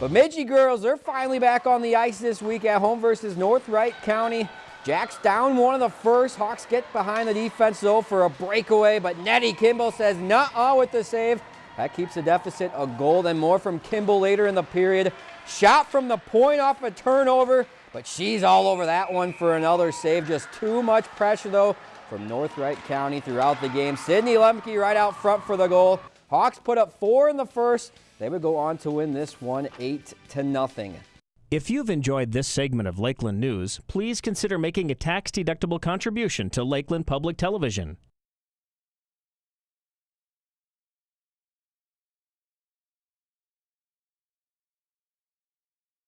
Bemidji girls they're finally back on the ice this week at home versus North Wright County. Jacks down one of the first. Hawks get behind the defense though for a breakaway, but Nettie Kimball says nuh-uh with the save. That keeps the deficit a goal, then more from Kimball later in the period. Shot from the point off a turnover, but she's all over that one for another save. Just too much pressure though from North Wright County throughout the game. Sydney Lemke right out front for the goal. Hawks put up four in the first. They would go on to win this one 8 to nothing. If you've enjoyed this segment of Lakeland News, please consider making a tax-deductible contribution to Lakeland Public Television.